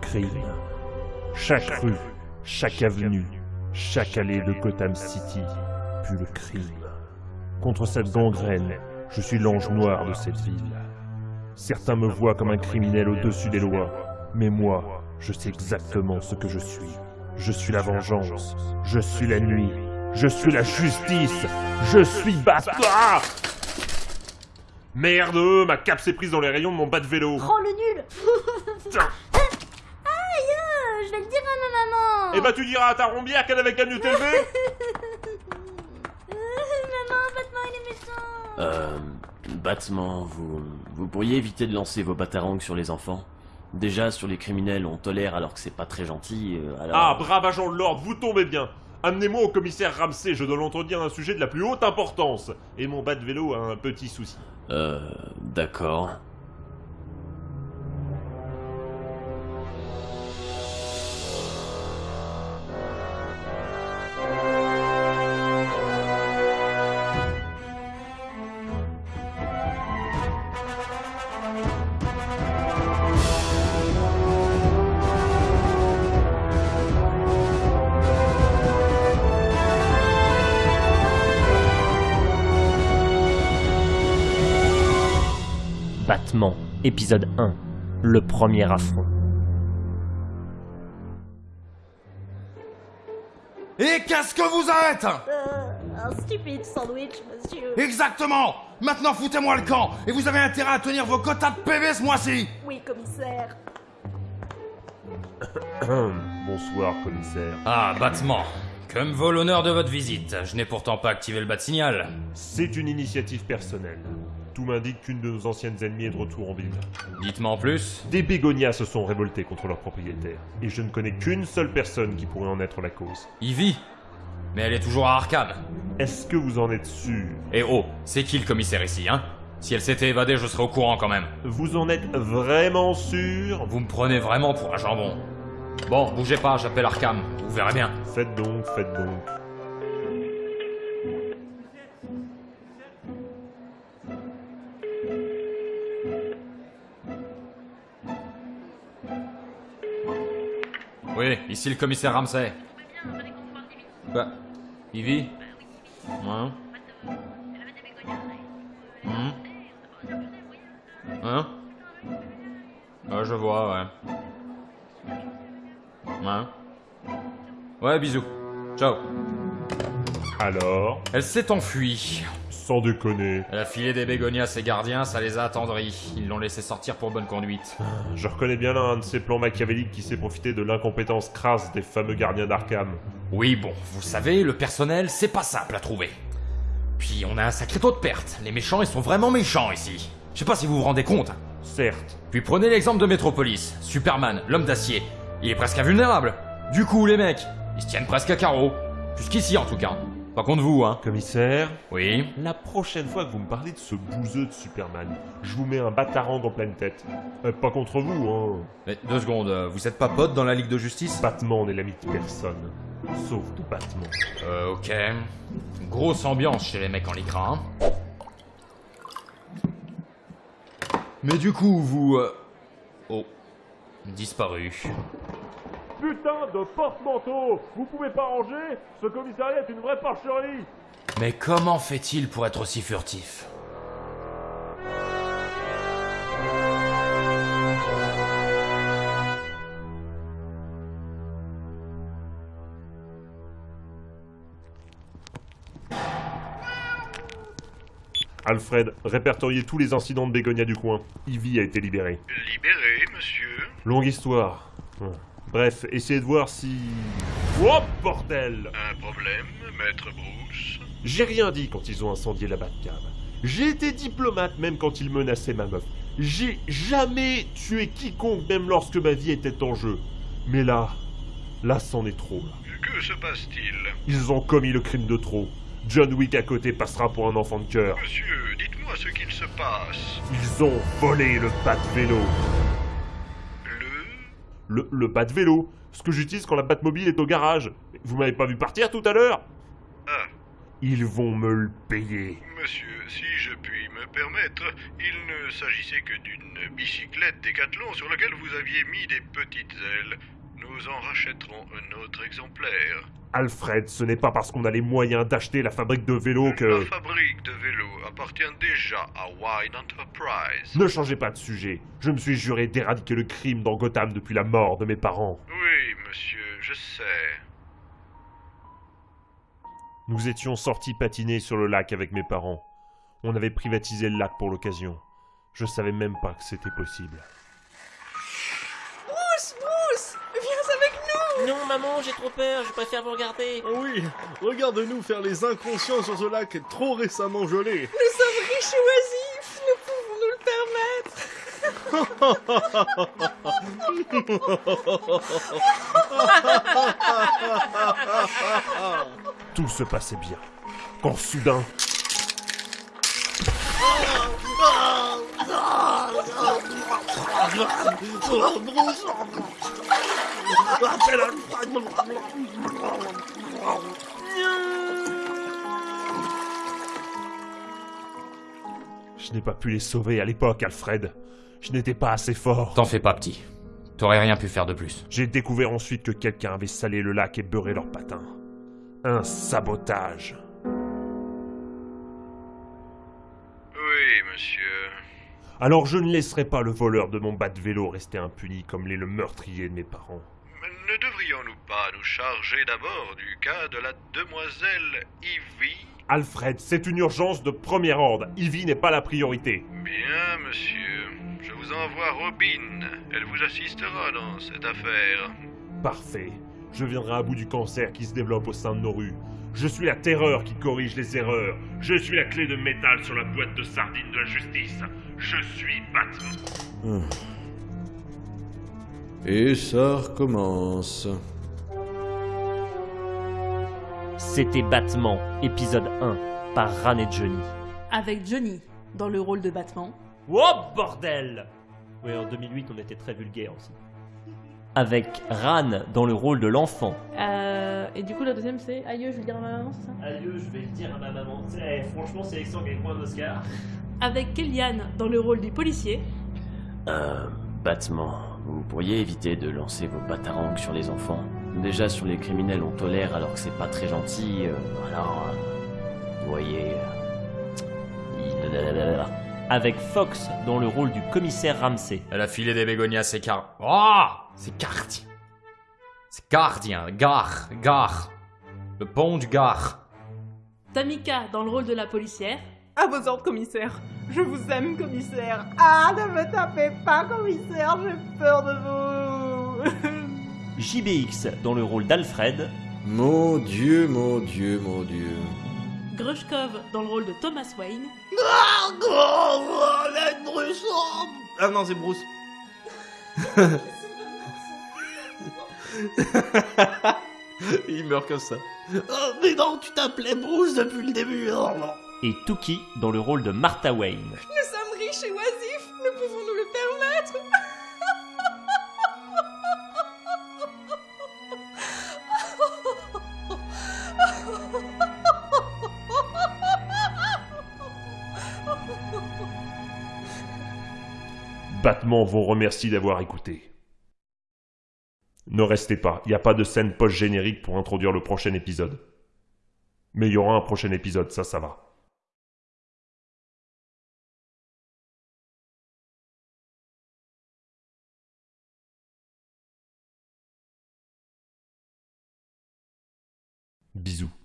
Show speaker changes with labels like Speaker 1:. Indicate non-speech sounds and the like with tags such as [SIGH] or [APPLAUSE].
Speaker 1: crime. Chaque rue, chaque avenue, chaque allée de Gotham City pue le crime. Contre cette gangrène, je suis l'ange noir de cette ville. Certains me voient comme un criminel au-dessus des lois, mais moi, je sais exactement ce que je suis. Je suis. La vengeance, je suis la nuit, je suis la justice, je suis Batman Merde, ma cape s'est prise dans les rayons de mon bas de vélo.
Speaker 2: Prends le nul
Speaker 1: Tiens.
Speaker 2: Aïe euh, Je vais le dire à ma maman
Speaker 1: Eh bah tu diras à ta rombière qu'elle avait qu'à mieux t'élever
Speaker 2: Maman, Batman, il est méchant
Speaker 3: Euh... Batman, vous... Vous pourriez éviter de lancer vos batarangs sur les enfants Déjà, sur les criminels, on tolère alors que c'est pas très gentil, euh, alors...
Speaker 1: Ah, brave agent de l'ordre, vous tombez bien Amenez-moi au commissaire Ramsey, je dois l'entretenir d'un sujet de la plus haute importance. Et mon bas de vélo a un petit souci.
Speaker 3: Euh... D'accord.
Speaker 4: Épisode 1. Le premier affront.
Speaker 5: Et qu'est-ce que vous êtes?
Speaker 2: Euh, un stupide sandwich, monsieur.
Speaker 5: Exactement Maintenant foutez-moi le camp Et vous avez intérêt à tenir vos quotas de PV ce mois-ci
Speaker 2: Oui, commissaire. [COUGHS]
Speaker 1: Bonsoir, commissaire.
Speaker 6: Ah, Batman. Que me vaut l'honneur de votre visite Je n'ai pourtant pas activé le bat signal.
Speaker 1: C'est une initiative personnelle. Tout m'indique qu'une de nos anciennes ennemies est de retour en ville.
Speaker 6: Dites-moi en plus.
Speaker 1: Des bégonias se sont révoltés contre leur propriétaire. Et je ne connais qu'une seule personne qui pourrait en être la cause.
Speaker 6: Ivy Mais elle est toujours à Arkham.
Speaker 1: Est-ce que vous en êtes sûr?
Speaker 6: Et oh, c'est qui le commissaire ici, hein? Si elle s'était évadée, je serais au courant quand même.
Speaker 1: Vous en êtes vraiment sûr?
Speaker 6: Vous me prenez vraiment pour un jambon. Bon, bougez pas, j'appelle Arkham. Vous verrez bien.
Speaker 1: Faites donc, faites donc.
Speaker 6: Oui, ici le commissaire Ramsey. Quoi? Ivy Hein Hein Hein? Ouais, je vois, ouais. Ouais. Ouais, bisous. Ciao.
Speaker 1: Alors
Speaker 6: Elle s'est enfuie.
Speaker 1: Sans déconner.
Speaker 6: Elle a filé des bégonias à ses gardiens, ça les a attendris. Ils l'ont laissé sortir pour bonne conduite.
Speaker 1: Je reconnais bien là un de ces plans machiavéliques qui s'est profité de l'incompétence crasse des fameux gardiens d'Arkham.
Speaker 6: Oui, bon, vous savez, le personnel, c'est pas simple à trouver. Puis on a un sacré taux de perte. Les méchants, ils sont vraiment méchants ici. Je sais pas si vous vous rendez compte.
Speaker 1: Certes.
Speaker 6: Puis prenez l'exemple de Metropolis. Superman, l'homme d'acier. Il est presque invulnérable. Du coup, les mecs, ils se tiennent presque à carreau. Jusqu'ici, en tout cas. Pas contre vous, hein.
Speaker 1: Commissaire
Speaker 6: Oui.
Speaker 1: La prochaine fois que vous me parlez de ce bouseux de Superman, je vous mets un batarang en pleine tête. Euh, pas contre vous, hein.
Speaker 6: Mais deux secondes, euh, vous êtes pas pote dans la Ligue de Justice?
Speaker 1: Batman n'est l'ami de personne. Sauf de Batman.
Speaker 6: Euh, ok. Grosse ambiance chez les mecs en lycra, hein. Mais du coup, vous... euh, Oh. Disparu.
Speaker 1: Putain de porte-manteau Vous pouvez pas ranger Ce commissariat est une vraie porcherie
Speaker 6: Mais comment fait-il pour être aussi furtif?
Speaker 1: Alfred, répertoriez tous les incidents de Bégonia du coin. Ivy a été libérée.
Speaker 7: Libéré, monsieur.
Speaker 1: Longue histoire. Ouais. Bref, essayez de voir si... Oh, bordel
Speaker 7: Un problème, maître Bruce?
Speaker 1: J'ai rien dit quand ils ont incendié la Batcave. J'ai été diplomate même quand ils menaçaient ma meuf. J'ai jamais tué quiconque même lorsque ma vie était en jeu. Mais là, là c'en est trop. là.
Speaker 7: Que se passe-t-il?
Speaker 1: Ils ont commis le crime de trop. John Wick à côté passera pour un enfant de cœur.
Speaker 7: Monsieur, dites-moi ce qu'il se passe.
Speaker 1: Ils ont volé le pas de vélo.
Speaker 7: Le...
Speaker 1: Le, pas de vélo. Ce que j'utilise quand la Batmobile est au garage. Vous m'avez pas vu partir tout à l'heure
Speaker 7: Ah,
Speaker 1: Ils vont me le payer.
Speaker 7: monsieur, si je puis me me permettre, il ne s'agissait que d'une bicyclette Décathlon sur laquelle vous aviez mis des petites ailes. Nous en rachèterons un autre exemplaire.
Speaker 1: Alfred, ce n'est pas parce qu'on a les moyens d'acheter la fabrique de vélos que...
Speaker 7: La fabrique de vélos appartient déjà à Wine Enterprise.
Speaker 1: Ne changez pas de sujet. Je me suis juré d'éradiquer le crime dans Gotham depuis la mort de mes parents.
Speaker 7: Oui, monsieur, je sais.
Speaker 1: Nous étions sortis patiner sur le lac avec mes parents. On avait privatisé le lac pour l'occasion. Je savais même pas que c'était possible.
Speaker 4: Non, maman, j'ai trop peur, je préfère vous regarder.
Speaker 8: Oh oui, regarde-nous faire les inconscients sur ce lac trop récemment gelé.
Speaker 9: Nous sommes riches et oisifs Nous pouvons nous le permettre
Speaker 1: Tout se passait bien. Quand soudain, je n'ai pas pu les sauver à l'époque, Alfred. Je n'étais pas assez fort.
Speaker 6: T'en fais pas, petit. T'aurais rien pu faire de plus.
Speaker 1: J'ai découvert ensuite que quelqu'un avait salé le lac et beurré leurs patins. Un sabotage.
Speaker 7: Oui, monsieur.
Speaker 1: Alors je ne laisserai pas le voleur de mon bas de vélo rester impuni comme l'est le meurtrier de mes parents.
Speaker 7: Mais ne devrions-nous pas nous charger d'abord du cas de la demoiselle Ivy?
Speaker 1: Alfred, c'est une urgence de premier ordre. Ivy n'est pas la priorité.
Speaker 7: Bien, monsieur. Je vous envoie Robin. Elle vous assistera dans cette affaire.
Speaker 1: Parfait. Je viendrai à bout du cancer qui se développe au sein de nos rues. Je suis la terreur qui corrige les erreurs. Je suis la clé de métal sur la boîte de sardines de la justice. Je suis Batman.
Speaker 8: Et ça recommence.
Speaker 4: C'était Batman, épisode 1, par Ran et Johnny.
Speaker 9: Avec Johnny, dans le rôle de Batman.
Speaker 4: Oh bordel Oui, en 2008, on était très vulgaire aussi. Avec Ran dans le rôle de l'enfant.
Speaker 9: Euh, et du coup, la deuxième, c'est Aïe, je vais le dire à ma maman, c'est ça?
Speaker 4: Adieu, je vais le dire à ma maman. franchement, c'est Alexandre qui a point d'Oscar.
Speaker 9: Avec Kellyanne, dans le rôle du policier.
Speaker 3: Euh, Batman, vous pourriez éviter de lancer vos batarangs sur les enfants Déjà, sur les criminels, on tolère alors que c'est pas très gentil. euh, alors, euh, vous voyez. euh,
Speaker 4: Avec Fox dans le rôle du commissaire Ramsey.
Speaker 6: Elle a filé des bégonias, c'est car... Oh C'est gardien. C'est gardien, gare, gare. Le pont du gare.
Speaker 9: Tamika, dans le rôle de la policière.
Speaker 10: À vos ordres, commissaire. Je vous aime, commissaire. Ah, ne me tapez pas, commissaire. J'ai peur de vous. [LAUGHS]
Speaker 4: JBX dans le rôle d'Alfred.
Speaker 8: Mon Dieu, mon Dieu, mon Dieu.
Speaker 9: Grushkov, dans le rôle de Thomas Wayne.
Speaker 8: Ah non, c'est Bruce. [LAUGHS] Il meurt comme ça.
Speaker 10: Oh, mais non, tu t'appelais Bruce depuis le début. Oh, non.
Speaker 4: Et Tuki dans le rôle de Martha Wayne. [LAUGHS]
Speaker 10: Nous sommes riches et oisifs. Nous pouvons nous le permettre.
Speaker 1: Batman vous remercie d'avoir écouté. Ne restez pas, il n'y a pas de scène post-générique pour introduire le prochain épisode. Mais il y aura un prochain épisode, ça, ça va. Bisous.